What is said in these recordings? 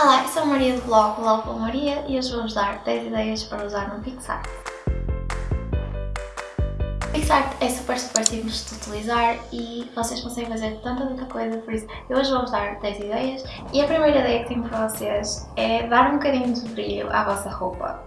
Olá, eu sou a Maria do blog pela Maria e hoje vou-vos dar 10 ideias para usar no PixArt. PixArt é super super simples de utilizar e vocês conseguem fazer tanta tanta coisa, por isso eu hoje vou-vos dar 10 ideias e a primeira ideia que tenho para vocês é dar um bocadinho de brilho à vossa roupa.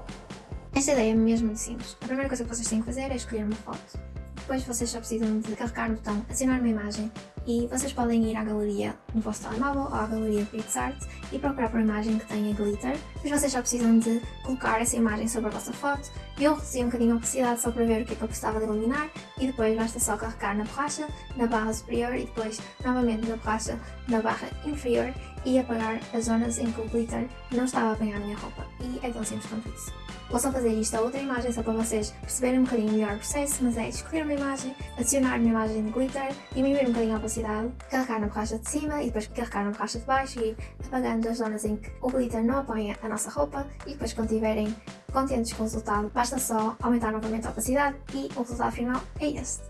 Esta ideia é mesmo simples. A primeira coisa que vocês têm que fazer é escolher uma foto. Depois vocês só precisam de carregar no botão adicionar uma imagem e vocês podem ir à galeria no vosso telemóvel ou à galeria PixArt e procurar por imagem que tenha glitter. Depois vocês só precisam de colocar essa imagem sobre a vossa foto. Eu reduzi um bocadinho a opacidade só para ver o que é que eu precisava de iluminar e depois basta só carregar na borracha, na barra superior e depois novamente na borracha, na barra inferior e apagar as zonas em que o glitter não estava a apanhar a minha roupa. E é tão simples quanto isso. Só fazer isto a outra imagem só para vocês perceberem um bocadinho melhor o processo, mas é escolher uma imagem, adicionar uma imagem de glitter, diminuir um bocadinho a opacidade, carregar na borracha de cima e depois carregar na borracha de baixo e ir apagando as zonas em que o glitter não apanha a nossa roupa e depois quando estiverem contentes com o resultado, basta só aumentar novamente a opacidade e o resultado final é este.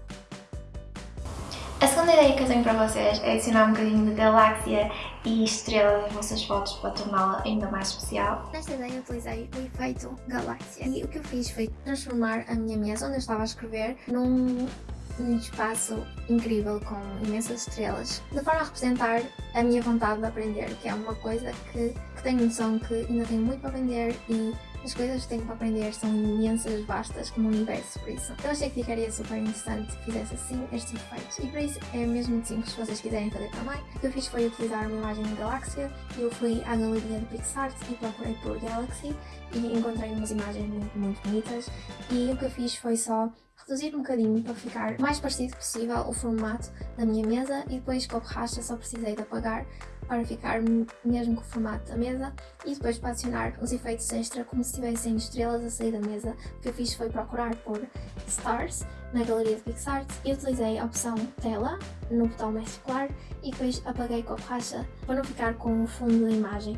A segunda ideia que eu tenho para vocês é adicionar um bocadinho de galáxia e estrela nas vossas fotos para torná-la ainda mais especial. Nesta ideia utilizei o efeito galáxia e o que eu fiz foi transformar a minha mesa onde eu estava a escrever num um espaço incrível com imensas estrelas, de forma a representar a minha vontade de aprender, que é uma coisa que, que tenho noção que ainda tenho muito para aprender e as coisas que tenho para aprender são imensas, vastas, como o universo, por isso. Eu achei que ficaria super interessante se fizesse assim estes efeitos. E para isso é mesmo muito simples, se vocês quiserem fazer também. O que eu fiz foi utilizar uma imagem de galáxia, eu fui à galeria de PixArt e procurei por Galaxy e encontrei umas imagens muito, muito bonitas. E o que eu fiz foi só reduzir um bocadinho para ficar mais parecido possível o formato da minha mesa e depois com a borracha só precisei de apagar para ficar mesmo com o formato da mesa e depois para adicionar os efeitos extra como se tivessem estrelas a sair da mesa. O que eu fiz foi procurar por Stars na galeria de PixArt e utilizei a opção tela no botão mais claro e depois apaguei com a borracha para não ficar com o fundo da imagem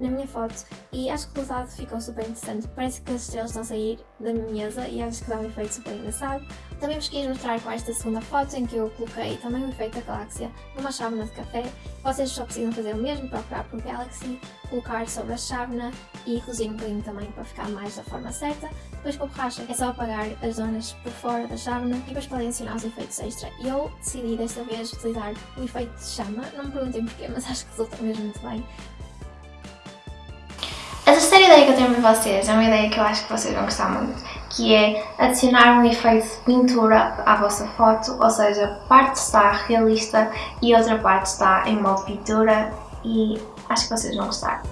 na minha foto e acho que o resultado ficou super interessante. Parece que as estrelas estão a sair da minha mesa e acho que dá um efeito super engraçado. Também vos quis mostrar com esta segunda foto em que eu coloquei também o efeito da galáxia numa chávena de café. Vocês só precisam fazer o mesmo, procurar por Galaxy, colocar sobre a chávena e reduzir um bocadinho também para ficar mais da forma certa. Depois com a borracha é só apagar as zonas por fora da chávena e depois podem adicionar os efeitos extra. E eu decidi desta vez utilizar o efeito de chama, não me perguntem porquê, mas acho que resulta mesmo muito bem. Que eu tenho para vocês é uma ideia que eu acho que vocês vão gostar muito, que é adicionar um efeito de pintura à vossa foto, ou seja, parte está realista e outra parte está em modo pintura e acho que vocês vão gostar.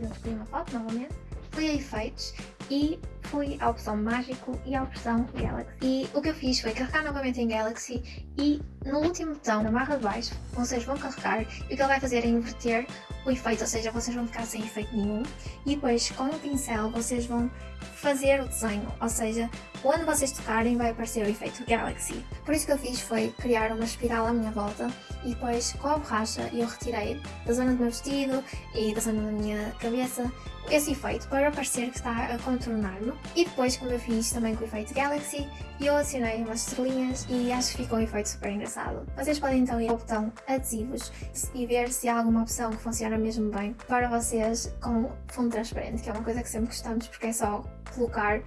Eu escolhi uma foto novamente, fui a efeitos e fui à opção mágico e à opção Galaxy. E o que eu fiz foi carregar novamente em Galaxy e no último botão, na barra de baixo, vocês vão carregar e o que ele vai fazer é inverter o efeito, ou seja, vocês vão ficar sem efeito nenhum e depois com o pincel vocês vão fazer o desenho, ou seja, onde vocês tocarem vai aparecer o efeito Galaxy. Por isso que eu fiz foi criar uma espiral à minha volta e depois com a borracha eu retirei da zona do meu vestido e da zona da minha cabeça esse efeito para parecer que está a contornar-me. E depois, como eu fiz também com o efeito Galaxy, eu adicionei umas estrelinhas e acho que ficou um efeito super engraçado. Vocês podem então ir ao botão adesivos e ver se há alguma opção que funciona mesmo bem para vocês com fundo transparente, que é uma coisa que sempre gostamos porque é só colocar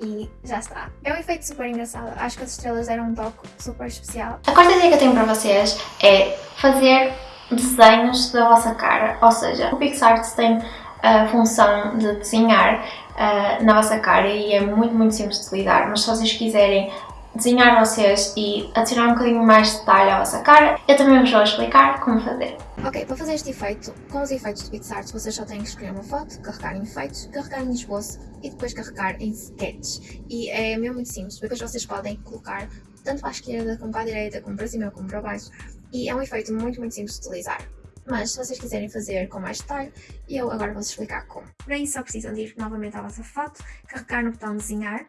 e já está. É um efeito super engraçado, acho que as estrelas deram um toque super especial. A quarta ideia que eu tenho para vocês é fazer desenhos da vossa cara, ou seja, o PixArt tem a função de desenhar uh, na vossa cara e é muito, muito simples de utilizar, mas se vocês quiserem desenhar vocês e adicionar um bocadinho mais de detalhe à vossa cara, eu também vos vou explicar como fazer. Ok, para fazer este efeito, com os efeitos de PixArt, vocês só têm que escolher uma foto, carregar em efeitos, carregar em esboço e depois carregar em sketch. E é mesmo muito simples, depois vocês podem colocar tanto para a esquerda como para a direita, como para cima como para baixo. E é um efeito muito, muito simples de utilizar. Mas se vocês quiserem fazer com mais detalhe, eu agora vou-vos explicar como. Para isso só precisam de ir novamente à vossa foto, carregar no botão desenhar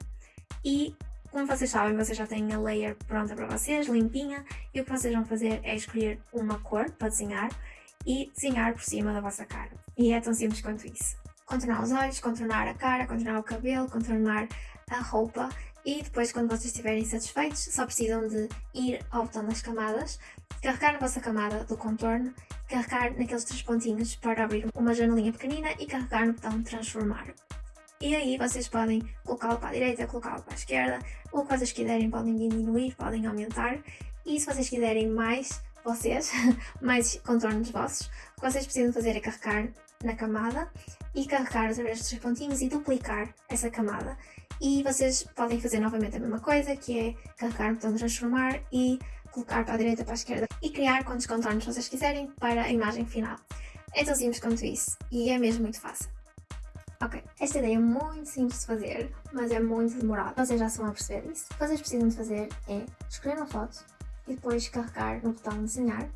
e como vocês sabem, vocês já têm a layer pronta para vocês, limpinha, e o que vocês vão fazer é escolher uma cor para desenhar e desenhar por cima da vossa cara. E é tão simples quanto isso. Contornar os olhos, contornar a cara, contornar o cabelo, contornar a roupa E depois, quando vocês estiverem satisfeitos, só precisam de ir ao botão das camadas, carregar a vossa camada do contorno, carregar naqueles três pontinhos para abrir uma janelinha pequenina e carregar no botão transformar. E aí vocês podem colocá-lo para a direita, colocá-lo para a esquerda, o que vocês quiserem podem diminuir, podem aumentar. E se vocês quiserem mais, vocês, mais contornos vossos, o que vocês precisam fazer é carregar na camada e carregar outra vez os três pontinhos e duplicar essa camada. E vocês podem fazer novamente a mesma coisa, que é carregar no botão de transformar e colocar para a direita para a esquerda e criar quantos contornos vocês quiserem para a imagem final. É tão simples quanto isso e é mesmo muito fácil. Ok, esta ideia é muito simples de fazer, mas é muito demorada. Vocês já estão a perceber isso. O que vocês precisam de fazer é escolher uma foto e depois carregar no botão desenhar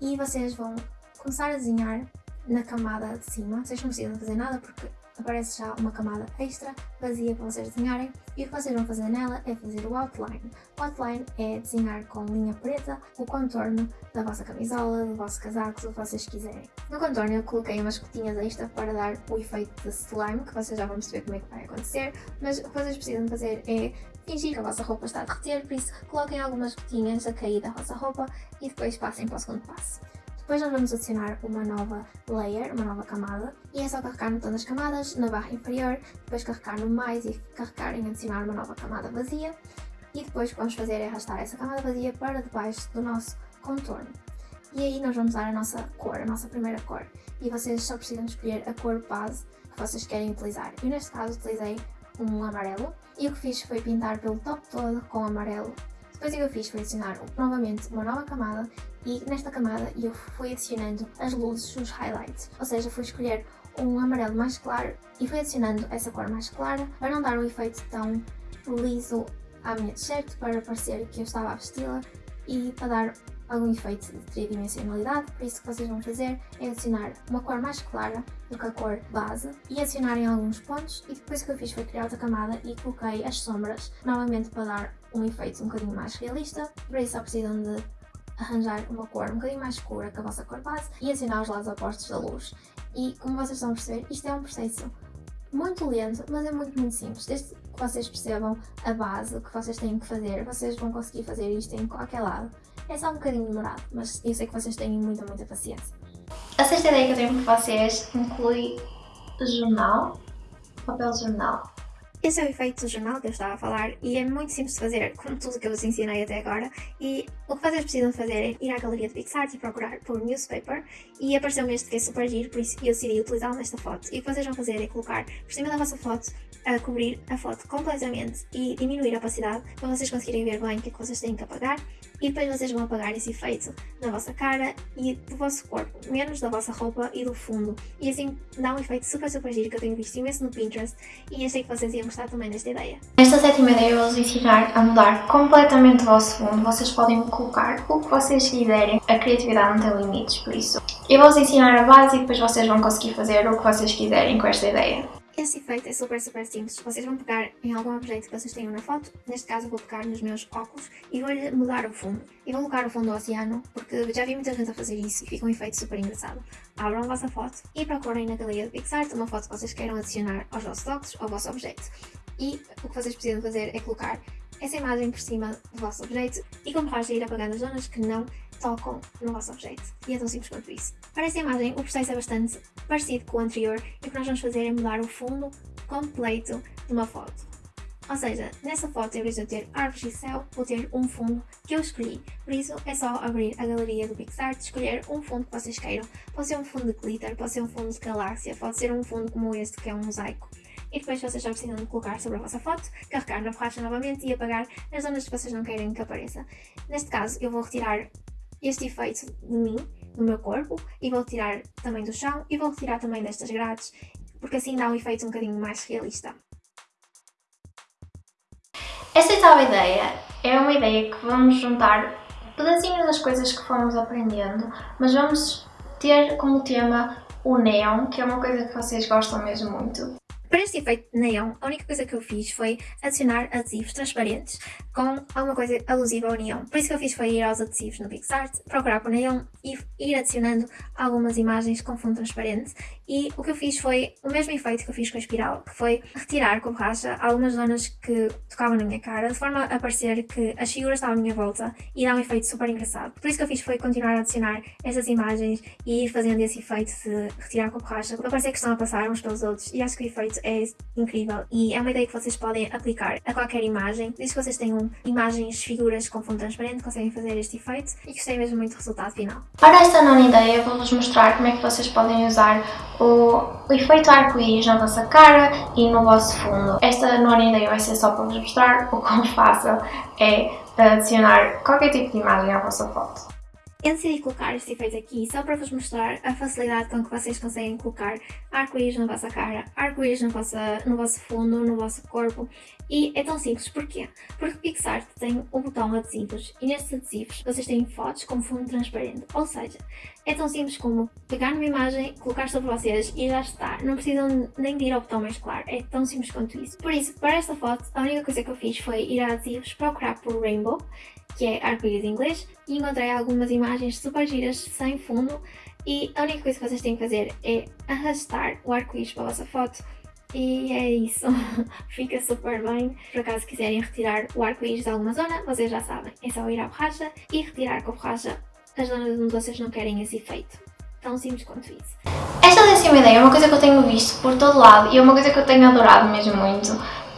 e vocês vão começar a desenhar na camada de cima. Vocês não precisam fazer nada porque aparece já uma camada extra vazia para vocês desenharem e o que vocês vão fazer nela é fazer o outline. O outline é desenhar com linha preta o contorno da vossa camisola, do vosso casaco, que vocês quiserem. No contorno eu coloquei umas gotinhas extra para dar o efeito de slime, que vocês já vão perceber como é que vai acontecer, mas o que vocês precisam fazer é fingir que a vossa roupa está a derreter, por isso coloquem algumas gotinhas a cair da vossa roupa e depois passem para o segundo passo. Depois nós vamos adicionar uma nova layer, uma nova camada, e é só carregar no botão das camadas, na barra inferior, depois carregar no mais e carregar em adicionar uma nova camada vazia, e depois o que vamos fazer é arrastar essa camada vazia para debaixo do nosso contorno. E aí nós vamos usar a nossa cor, a nossa primeira cor, e vocês só precisam escolher a cor base que vocês querem utilizar. Eu neste caso utilizei um amarelo, e o que fiz foi pintar pelo top todo com amarelo depois o que eu fiz foi adicionar novamente uma nova camada e nesta camada eu fui adicionando as luzes, os highlights, ou seja, fui escolher um amarelo mais claro e fui adicionando essa cor mais clara para não dar um efeito tão liso à minha t-shirt, para parecer que eu estava a vesti-la e para dar algum efeito de tridimensionalidade, por isso o que vocês vão fazer é adicionar uma cor mais clara do que a cor base e adicionarem alguns pontos e depois o que eu fiz foi criar outra camada e coloquei as sombras novamente para dar um efeito um bocadinho mais realista, por isso só precisam de arranjar uma cor um bocadinho mais escura que a vossa cor base e adicionar os lados opostos da luz. E como vocês estão a perceber, isto é um processo muito lento, mas é muito, muito simples. Desde que vocês percebam a base, que vocês têm que fazer, vocês vão conseguir fazer isto em qualquer lado. É só um bocadinho demorado, mas eu sei que vocês têm muita, muita paciência. A sexta ideia que eu tenho para vocês inclui jornal, papel jornal. Esse é o efeito do jornal que eu estava a falar e é muito simples de fazer, como tudo que eu vos ensinei até agora. E o que vocês precisam fazer é ir à galeria de PixArt e procurar por newspaper e apareceu-me este que é super giro, por isso eu decidi utilizá-lo nesta foto. E o que vocês vão fazer é colocar por cima da vossa foto a cobrir a foto completamente e diminuir a opacidade para vocês conseguirem ver bem o que é que vocês têm que apagar e depois vocês vão apagar esse efeito na vossa cara e do vosso corpo, menos da vossa roupa e do fundo. E assim dá um efeito super super giro que eu tenho visto imenso no Pinterest e achei que vocês iam gostar também desta ideia. Nesta sétima ideia eu vou vos ensinar a mudar completamente o vosso fundo. Vocês podem colocar o que vocês quiserem. A criatividade não tem limites, por isso. Eu vou-vos ensinar a base e depois vocês vão conseguir fazer o que vocês quiserem com esta ideia. Esse efeito é super, super simples. Vocês vão pegar em algum objeto que vocês tenham na foto, neste caso vou pegar nos meus óculos e vou-lhe mudar o fundo. E vou colocar o fundo do oceano, porque já vi muita gente a fazer isso e fica um efeito super engraçado. Abram a vossa foto e procurem na galeria de PixArt uma foto que vocês queiram adicionar aos vossos óculos ou ao vosso objeto. E o que vocês precisam fazer é colocar essa imagem por cima do vosso objeto e como faz ir apagando as zonas que não tocam no vosso objeto. E é tão simples quanto isso. Para esta imagem, o processo é bastante parecido com o anterior e o que nós vamos fazer é mudar o fundo completo de uma foto. Ou seja, nessa foto, em vez de eu ter árvores e céu, vou ter um fundo que eu escolhi. Por isso, é só abrir a galeria do PixArt, escolher um fundo que vocês queiram. Pode ser um fundo de glitter, pode ser um fundo de galáxia, pode ser um fundo como este, que é um mosaico e depois vocês já precisam de colocar sobre a vossa foto, carregar na borracha novamente e apagar nas zonas que vocês não querem que apareça. Neste caso eu vou retirar este efeito de mim, do meu corpo, e vou retirar também do chão e vou retirar também destas grades, porque assim dá um efeito um bocadinho mais realista. Esta oitava ideia é uma ideia que vamos juntar pedacinhos das coisas que fomos aprendendo, mas vamos ter como tema o neon, que é uma coisa que vocês gostam mesmo muito. Para este efeito neon, a única coisa que eu fiz foi adicionar adesivos transparentes com alguma coisa alusiva ao neon. Por isso que eu fiz foi ir aos adesivos no PixArt, procurar por neon e ir adicionando algumas imagens com fundo transparente. E o que eu fiz foi o mesmo efeito que eu fiz com a espiral, que foi retirar com borracha algumas zonas que tocavam na minha cara, de forma a parecer que as figuras estavam à minha volta e dá um efeito super engraçado. Por isso que eu fiz foi continuar a adicionar essas imagens e ir fazendo esse efeito de retirar com borracha, para parecer que estão a passar uns pelos outros. E acho que o efeito é incrível e é uma ideia que vocês podem aplicar a qualquer imagem. Desde que vocês tenham imagens, figuras com fundo transparente, conseguem fazer este efeito e gostei mesmo muito do resultado final. Para esta nona ideia, vou-vos mostrar como é que vocês podem usar o, efeito arco-íris na vossa cara e no vosso fundo. Esta nona ideia vai ser só para vos mostrar o quão fácil é adicionar qualquer tipo de imagem à vossa foto. Eu decidi colocar este efeito aqui só para vos mostrar a facilidade com que vocês conseguem colocar arco-íris na vossa cara, arco-íris no vosso fundo, no vosso corpo. E é tão simples, porquê? Porque PixArt tem o botão adesivos e nestes adesivos vocês têm fotos com fundo transparente, ou seja, é tão simples como pegar numa imagem, colocar sobre vocês e já está, não precisam nem de ir ao botão mais claro, é tão simples quanto isso. Por isso, para esta foto, a única coisa que eu fiz foi ir a adesivos, procurar por Rainbow que é arco-íris inglês, e encontrei algumas imagens super giras sem fundo e a única coisa que vocês têm que fazer é arrastar o arco-íris para a vossa foto e é isso, fica super bem. Por acaso quiserem retirar o arco-íris de alguma zona, vocês já sabem, é só ir à borracha e retirar com a borracha as zonas onde vocês não querem esse efeito. Tão simples quanto isso. Esta décima ideia é uma coisa que eu tenho visto por todo lado e é uma coisa que eu tenho adorado mesmo muito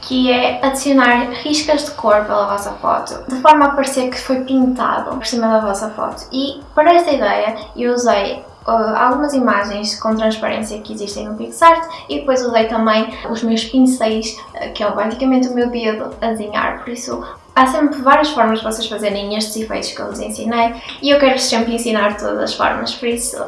que é adicionar riscas de cor pela vossa foto, de forma a parecer que foi pintado por cima da vossa foto. E para esta ideia eu usei uh, algumas imagens com transparência que existem no PixArt e depois usei também os meus pincéis, uh, que é basicamente o meu dedo a desenhar, por isso Há sempre várias formas de vocês fazerem estes efeitos que eu vos ensinei e eu quero sempre ensinar todas as formas, por isso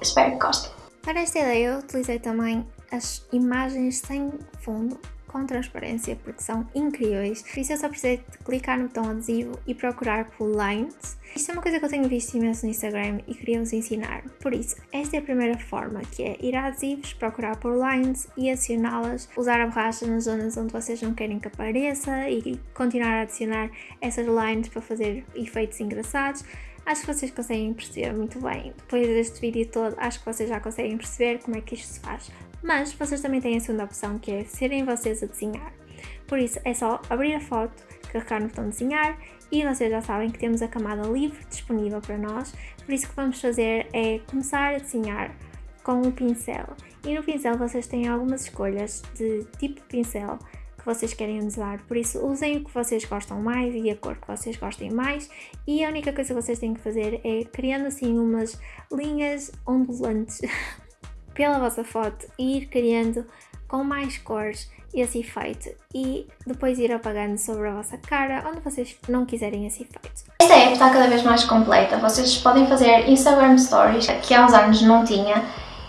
espero que gostem. Para esta ideia eu utilizei também as imagens sem fundo com transparência porque são incríveis. Por isso eu só precisei de clicar no botão adesivo e procurar por lines. Isto é uma coisa que eu tenho visto imenso no Instagram e queria vos ensinar. Por isso, esta é a primeira forma, que é ir a adesivos, procurar por lines e adicioná-las, usar a borracha nas zonas onde vocês não querem que apareça e continuar a adicionar essas lines para fazer efeitos engraçados. Acho que vocês conseguem perceber muito bem. Depois deste vídeo todo, acho que vocês já conseguem perceber como é que isto se faz. Mas vocês também têm a segunda opção, que é serem vocês a desenhar. Por isso, é só abrir a foto, carregar no botão desenhar e vocês já sabem que temos a camada livre disponível para nós. Por isso, o que vamos fazer é começar a desenhar com o pincel. E no pincel vocês têm algumas escolhas de tipo de pincel que vocês querem usar, por isso usem o que vocês gostam mais e a cor que vocês gostem mais e a única coisa que vocês têm que fazer é criando assim umas linhas ondulantes pela vossa foto e ir criando com mais cores esse efeito e depois ir apagando sobre a vossa cara onde vocês não quiserem esse efeito. Esta app está cada vez mais completa, vocês podem fazer Instagram Stories, que há uns anos não tinha,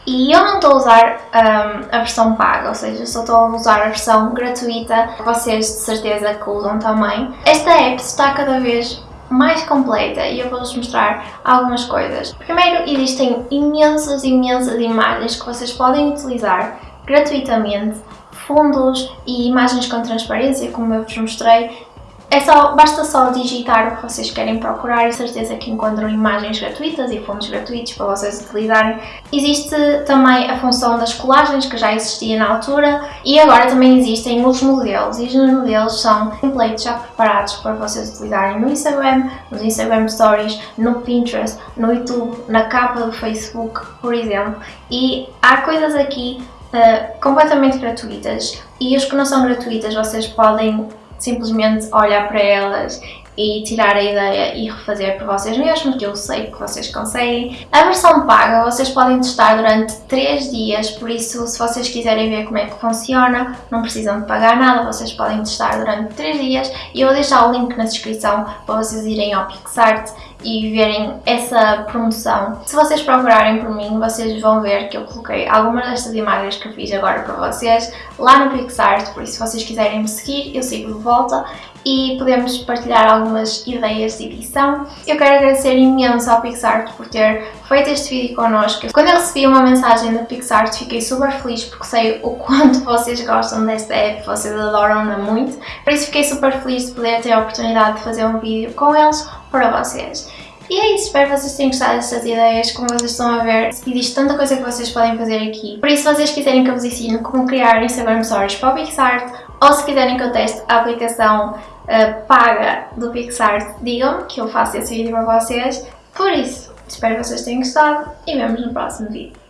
e eu não estou a usar um, a versão paga, ou seja, só estou a usar a versão gratuita, vocês de certeza que usam também. Esta app está cada vez mais completa e eu vou-vos mostrar algumas coisas. Primeiro, existem imensas, imensas imagens que vocês podem utilizar gratuitamente, fundos e imagens com transparência, como eu vos mostrei, é só, basta só digitar o que vocês querem procurar e certeza que encontram imagens gratuitas e fontes gratuitos para vocês utilizarem. Existe também a função das colagens que já existia na altura e agora também existem os modelos e os modelos são templates já preparados para vocês utilizarem no Instagram, nos Instagram Stories, no Pinterest, no YouTube, na capa do Facebook, por exemplo. E há coisas aqui uh, completamente gratuitas e os que não são gratuitas vocês podem simplesmente olhar para elas e tirar a ideia e refazer por vocês mesmos, que eu sei que vocês conseguem. A versão paga vocês podem testar durante 3 dias, por isso se vocês quiserem ver como é que funciona, não precisam de pagar nada, vocês podem testar durante 3 dias e eu vou deixar o link na descrição para vocês irem ao PixArt e verem essa promoção. Se vocês procurarem por mim, vocês vão ver que eu coloquei algumas destas imagens que eu fiz agora para vocês lá no PixArt, por isso se vocês quiserem me seguir, eu sigo de volta e podemos partilhar algumas ideias de edição. Eu quero agradecer imenso ao PixArt por ter feito este vídeo connosco. Quando eu recebi uma mensagem da PixArt fiquei super feliz porque sei o quanto vocês gostam desta app, vocês adoram-na muito. Por isso fiquei super feliz de poder ter a oportunidade de fazer um vídeo com eles para vocês. E é isso, espero que vocês tenham gostado destas ideias, como vocês estão a ver, existe tanta coisa que vocês podem fazer aqui. Por isso, se vocês quiserem que eu vos ensine como criar Instagram Stories para o PixArt, ou se quiserem que eu teste a aplicação uh, paga do PixArt, digam-me que eu faço esse vídeo para vocês. Por isso, espero que vocês tenham gostado e vemos no próximo vídeo.